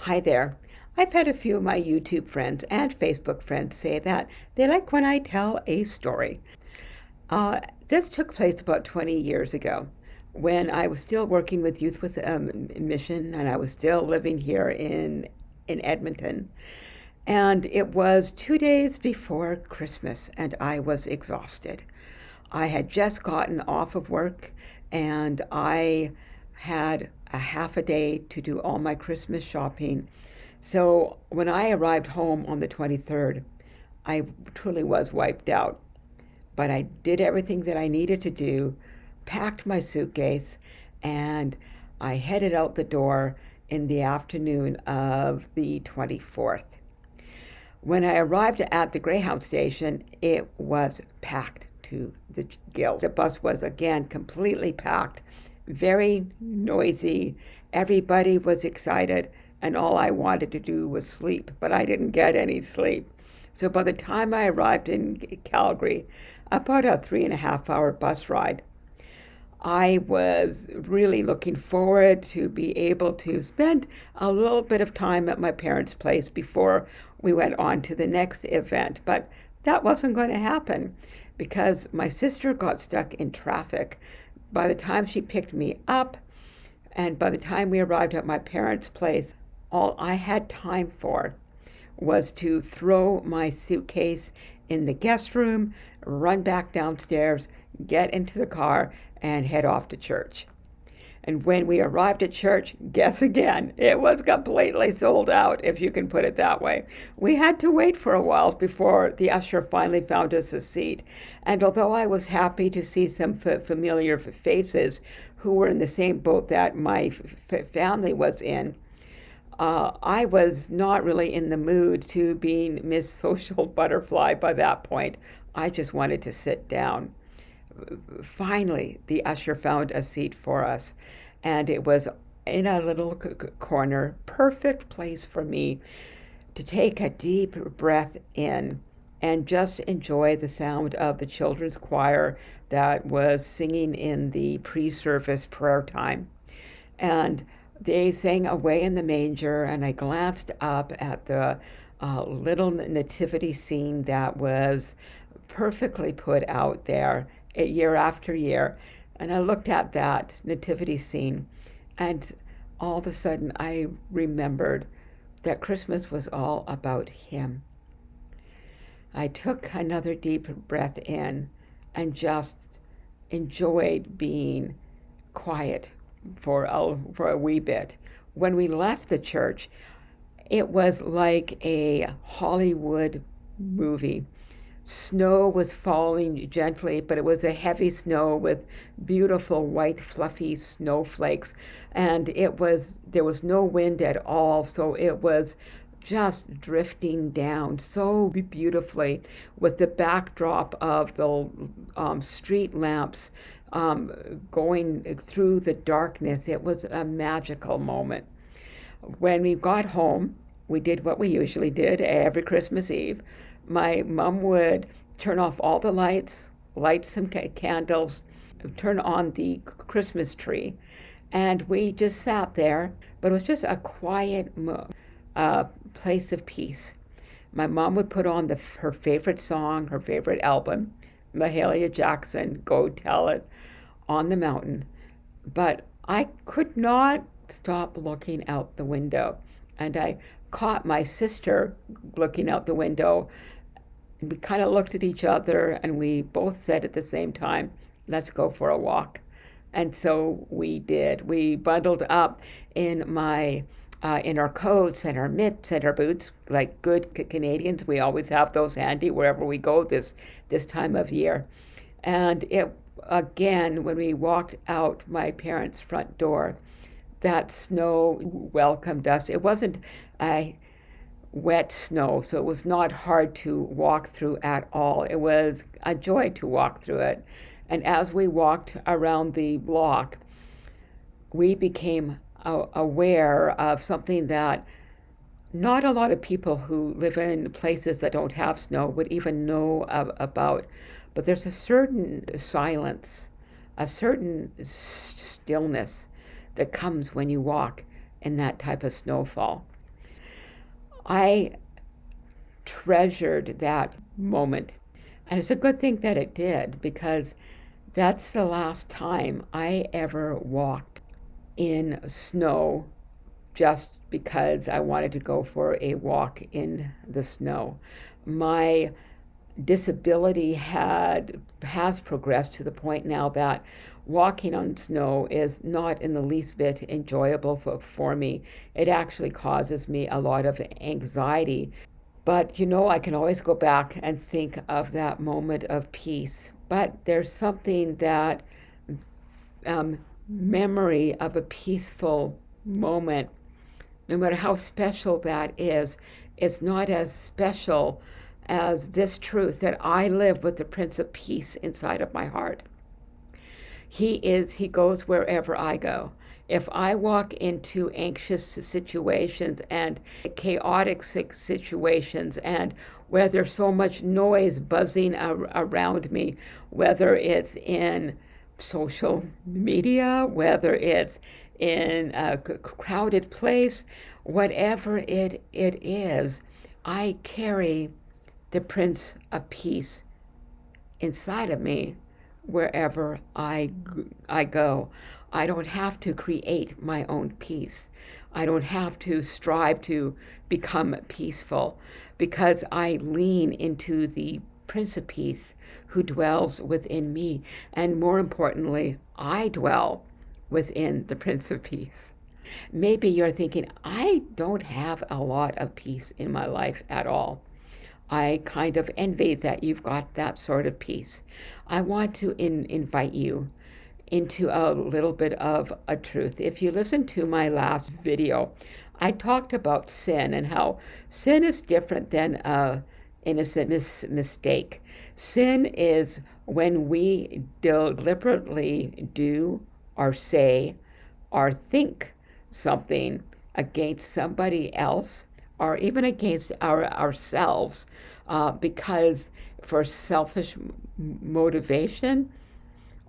Hi there. I've had a few of my YouTube friends and Facebook friends say that they like when I tell a story. Uh, this took place about 20 years ago when I was still working with Youth with um, Mission and I was still living here in, in Edmonton. And it was two days before Christmas and I was exhausted. I had just gotten off of work and I had a half a day to do all my Christmas shopping. So when I arrived home on the 23rd, I truly was wiped out. But I did everything that I needed to do, packed my suitcase, and I headed out the door in the afternoon of the 24th. When I arrived at the Greyhound station, it was packed to the gills. The bus was again completely packed very noisy. Everybody was excited, and all I wanted to do was sleep, but I didn't get any sleep. So by the time I arrived in Calgary, about a three and a half hour bus ride, I was really looking forward to be able to spend a little bit of time at my parents' place before we went on to the next event. But that wasn't going to happen because my sister got stuck in traffic by the time she picked me up, and by the time we arrived at my parents' place, all I had time for was to throw my suitcase in the guest room, run back downstairs, get into the car, and head off to church. And when we arrived at church, guess again, it was completely sold out, if you can put it that way. We had to wait for a while before the usher finally found us a seat. And although I was happy to see some familiar faces who were in the same boat that my family was in, uh, I was not really in the mood to being Miss Social Butterfly by that point. I just wanted to sit down finally, the usher found a seat for us, and it was in a little corner, perfect place for me to take a deep breath in and just enjoy the sound of the children's choir that was singing in the pre service prayer time. And they sang Away in the Manger, and I glanced up at the uh, little nativity scene that was perfectly put out there year after year. And I looked at that nativity scene, and all of a sudden I remembered that Christmas was all about Him. I took another deep breath in and just enjoyed being quiet for a, for a wee bit. When we left the church, it was like a Hollywood movie. Snow was falling gently, but it was a heavy snow with beautiful white fluffy snowflakes and it was there was no wind at all, so it was just drifting down so beautifully with the backdrop of the um, street lamps um, going through the darkness. It was a magical moment. When we got home, we did what we usually did every Christmas Eve my mom would turn off all the lights, light some candles, turn on the Christmas tree, and we just sat there. But it was just a quiet uh, place of peace. My mom would put on the, her favorite song, her favorite album, Mahalia Jackson, Go Tell It, on the mountain. But I could not stop looking out the window. And I caught my sister looking out the window and we kind of looked at each other and we both said at the same time, let's go for a walk. And so we did. We bundled up in my uh, in our coats and our mitts and our boots, like good Canadians. We always have those handy wherever we go this this time of year. And it again, when we walked out my parents' front door, that snow welcomed us. It wasn't a wet snow, so it was not hard to walk through at all. It was a joy to walk through it. And as we walked around the block, we became aware of something that not a lot of people who live in places that don't have snow would even know about. But there's a certain silence, a certain stillness that comes when you walk in that type of snowfall. I treasured that moment. And it's a good thing that it did because that's the last time I ever walked in snow just because I wanted to go for a walk in the snow. My disability had has progressed to the point now that walking on snow is not in the least bit enjoyable for, for me. It actually causes me a lot of anxiety. But you know, I can always go back and think of that moment of peace. But there's something that um, memory of a peaceful moment, no matter how special that is, is not as special as this truth that I live with the Prince of Peace inside of my heart. He is, he goes wherever I go. If I walk into anxious situations and chaotic situations and where there's so much noise buzzing ar- around me, whether it's in social media, whether it's in a crowded place, whatever it, it is, I carry the Prince of Peace inside of me wherever I, I go. I don't have to create my own peace. I don't have to strive to become peaceful because I lean into the Prince of Peace who dwells within me. And more importantly, I dwell within the Prince of Peace. Maybe you're thinking, I don't have a lot of peace in my life at all. I kind of envy that you've got that sort of peace. I want to in, invite you into a little bit of a truth. If you listen to my last video, I talked about sin and how sin is different than a innocent mis- mistake. Sin is when we deliberately do or say or think something against somebody else or even against our, ourselves uh, because for selfish motivation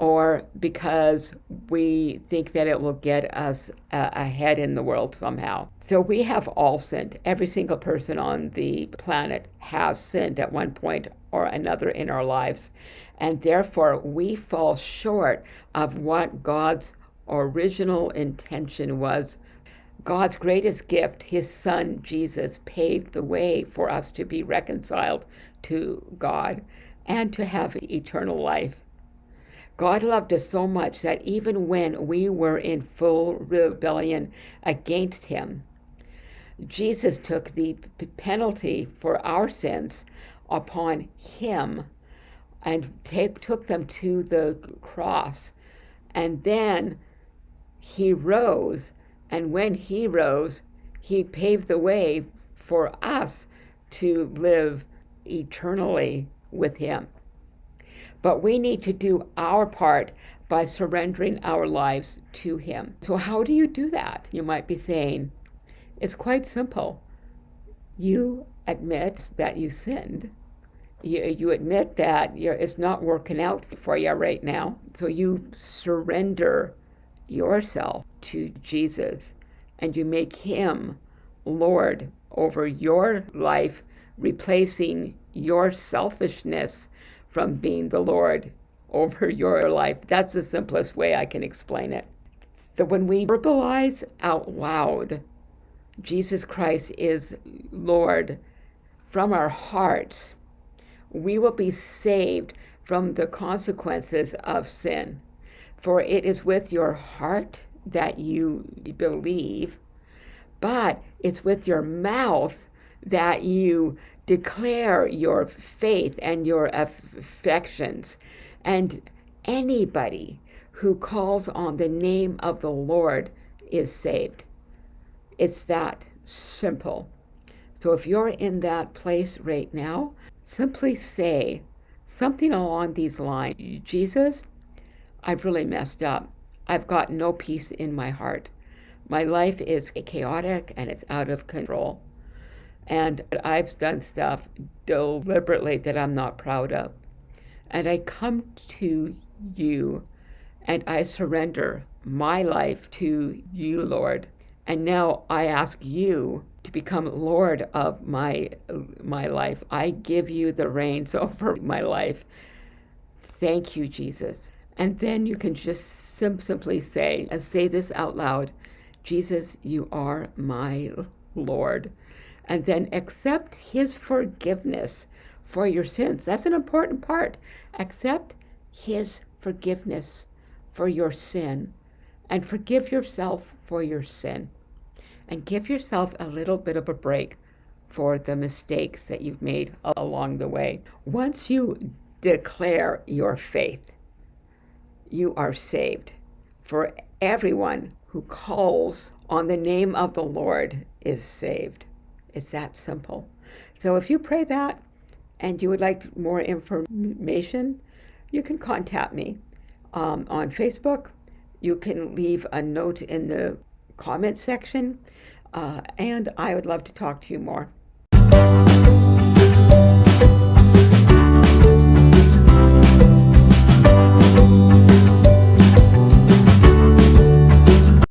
or because we think that it will get us uh, ahead in the world somehow. So we have all sinned. Every single person on the planet has sinned at one point or another in our lives. And therefore, we fall short of what God's original intention was God's greatest gift, his son Jesus, paved the way for us to be reconciled to God and to have eternal life. God loved us so much that even when we were in full rebellion against him, Jesus took the penalty for our sins upon him and take, took them to the cross. And then he rose and when he rose, he paved the way for us to live eternally with him. But we need to do our part by surrendering our lives to him. So, how do you do that? You might be saying, it's quite simple. You admit that you sinned. You, you admit that it's not working out for you right now. So you surrender yourself to Jesus and you make him Lord over your life, replacing your selfishness from being the Lord over your life. That's the simplest way I can explain it. So when we verbalize out loud, Jesus Christ is Lord from our hearts, we will be saved from the consequences of sin. For it is with your heart that you believe, but it's with your mouth that you declare your faith and your affections. And anybody who calls on the name of the Lord is saved. It's that simple. So if you're in that place right now, simply say something along these lines Jesus, I've really messed up. I've got no peace in my heart. My life is chaotic and it's out of control. And I've done stuff deliberately that I'm not proud of. And I come to you and I surrender my life to you, Lord. And now I ask you to become Lord of my, my life. I give you the reins over my life. Thank you, Jesus. And then you can just sim- simply say, and say this out loud Jesus, you are my Lord. And then accept his forgiveness for your sins. That's an important part. Accept his forgiveness for your sin and forgive yourself for your sin. And give yourself a little bit of a break for the mistakes that you've made along the way. Once you declare your faith, you are saved. For everyone who calls on the name of the Lord is saved. It's that simple. So if you pray that and you would like more information, you can contact me um, on Facebook. You can leave a note in the comment section, uh, and I would love to talk to you more.